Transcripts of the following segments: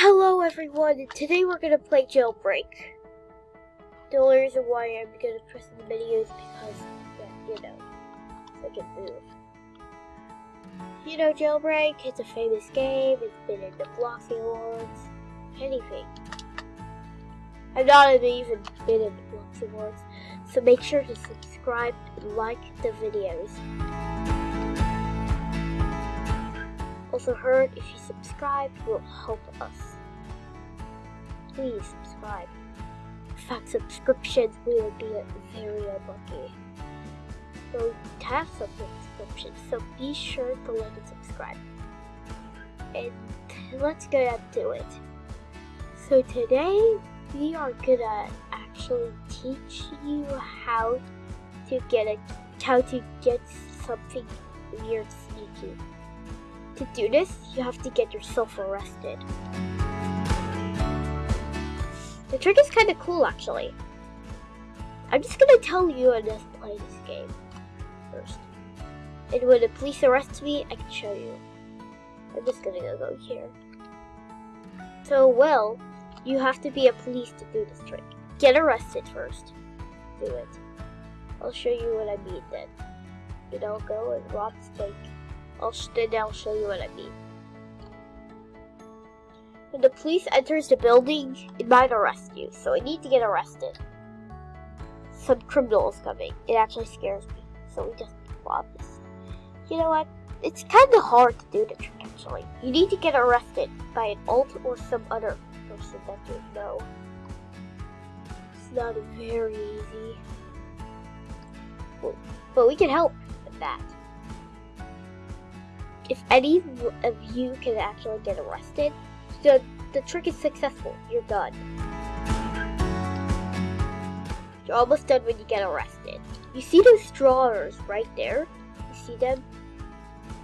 Hello everyone, today we're gonna play Jailbreak. The only reason why I'm gonna press the menu is because, yeah, you know, I can move. You know Jailbreak, it's a famous game, it's been in the Bloxy Awards, anything. I've not even been in the Bloxy Awards, so make sure to subscribe and like the videos. Also heard if you subscribe will help us. Please subscribe. Without subscriptions we will be very unlucky. So have some subscriptions, so be sure to like and subscribe. And let's get into it. So today we are gonna actually teach you how to get a how to get something weird sneaky. To do this, you have to get yourself arrested. The trick is kind of cool actually. I'm just gonna tell you how to play this game first. And when the police arrest me, I can show you. I'm just gonna go here. So, well, you have to be a police to do this trick. Get arrested first. Do it. I'll show you what I mean then. You know, go and rob the bank. I'll then I'll show you what I mean. When the police enters the building, it might arrest you, so I need to get arrested. Some criminal is coming. It actually scares me, so we just rob this. You know what? It's kind of hard to do the trick actually. You need to get arrested by an alt or some other person that you know. It's not very easy. But we can help with that if any of you can actually get arrested, the, the trick is successful. You're done. You're almost done when you get arrested. You see those drawers right there? You see them?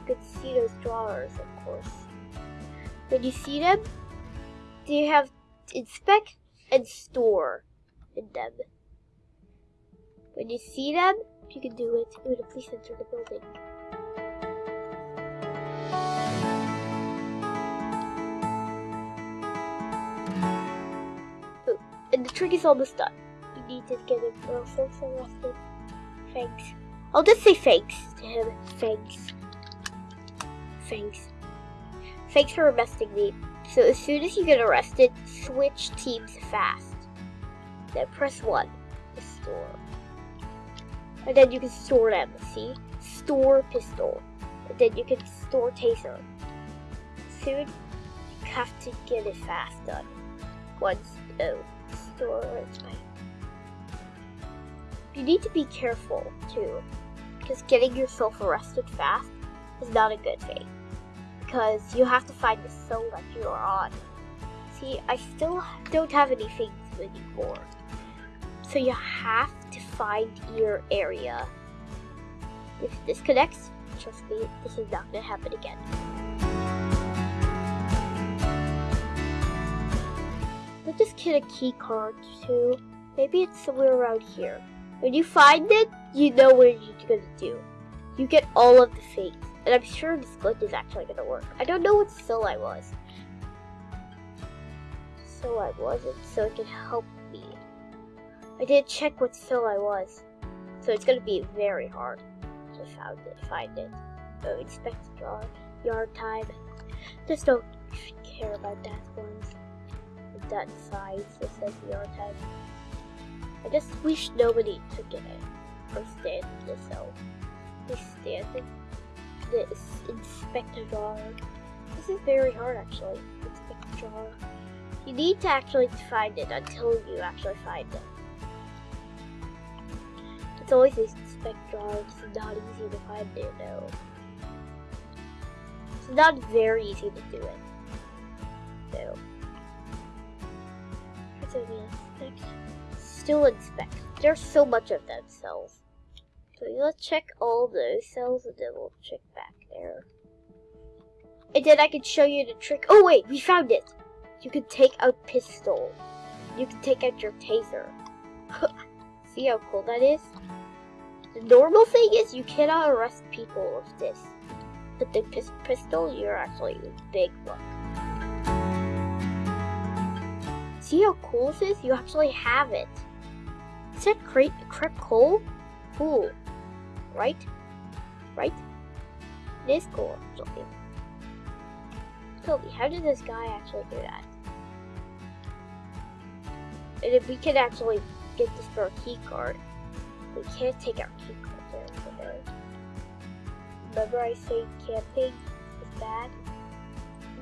You can see those drawers, of course. When you see them, they have inspect and store in them. When you see them, you can do it when the police enter the building. And the trick is almost done. You need to get him also arrested. Thanks. I'll just say thanks to him. Thanks. Thanks. Thanks for arresting me. So as soon as you get arrested, switch teams fast. Then press 1 to store. And then you can store them, see? Store pistol. Then you can store taser. Soon, you have to get it fast done. Once, oh storage. You need to be careful too, because getting yourself arrested fast is not a good thing. Because you have to find the cell that you are on. See, I still don't have any anything anymore. So you have to find your area. If it disconnects, trust me, this is not gonna happen again. Let's just get a key card too. Maybe it's somewhere around here. When you find it, you know what you're gonna do. You get all of the things. And I'm sure this glitch is actually gonna work. I don't know what cell I was. So I wasn't, so it can help me. I did check what cell I was. So it's gonna be very hard to find it. Find it. So inspect jar, yard time. Just don't care about that ones that size that says your time. I just wish nobody took it or stand cell. They stand the inspector jar. This is very hard actually. Inspector jar. You need to actually find it until you actually find it. It's always inspect jar. It's not easy to find it though. It's not very easy to do it. So inspect. Still inspect. There's so much of them cells. So let's check all those cells and then we'll check back there. And then I can show you the trick. Oh wait, we found it. You can take out pistol. You can take out your taser. See how cool that is? The normal thing is you cannot arrest people with this. But the pistol, you're actually in big luck. See how cool this is? You actually have it. That great crepe cool? Cool. Right? Right? It is cool, actually. Toby, how did this guy actually do that? And if we could actually get this for a key card, we can't take our key card there today. Remember I say camping is bad?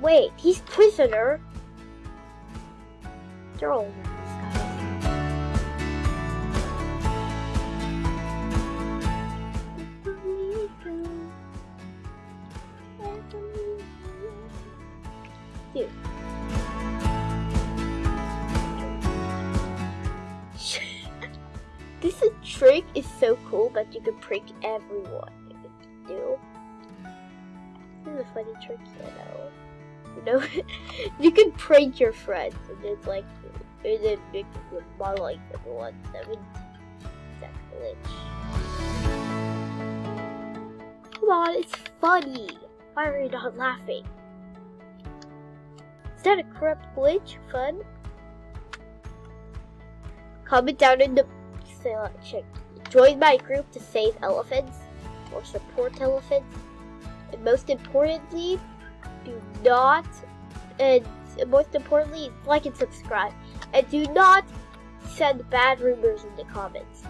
Wait, he's prisoner? They're all Dude. Trick is so cool that you can prank everyone if you do. This is a funny trick, you know. You know, you can prank your friends and it's like, and then make them more like everyone. Seven glitch. Come on, it's funny. Why are you not laughing? Is that a corrupt glitch? Fun? Comment down in the section. Join my group to save elephants or support elephants. And most importantly, do not, and most importantly, like and subscribe. And do not send bad rumors in the comments.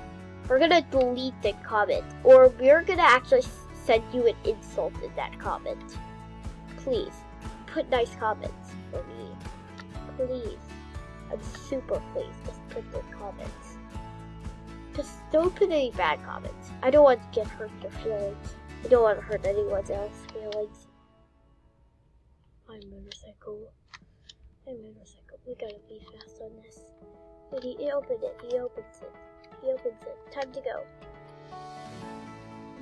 We're gonna delete the comment, or we're gonna actually send you an insult in that comment. Please, put nice comments for me. Please. I'm super pleased. Just put the comments. Just don't put any bad comments. I don't want to get hurt your feelings. I don't want to hurt anyone else's feelings. My motorcycle. My motorcycle. We gotta be fast on this. Wait, he, opened it. He opens it. He opens it. Time to go.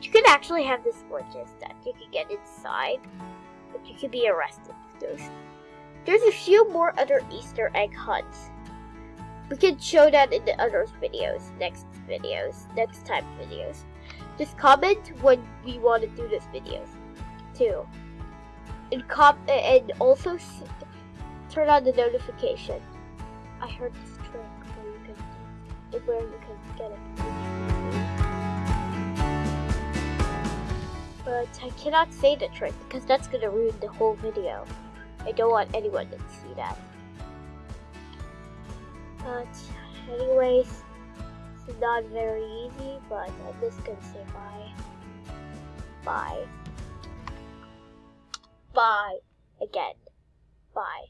You could actually have this glitches that you could get inside, but you could be arrested those there's a few more other Easter egg hunts. We can show that in the other videos, next videos, next time videos. Just comment when we want to do this videos, too. And com and also turn on the notification. I heard this trick where you can where you can get it. But I cannot say the trick because that's gonna ruin the whole video. I don't want anyone to see that. But anyways, it's not very easy, but I'm just gonna say bye. Bye. Bye. Again. Bye.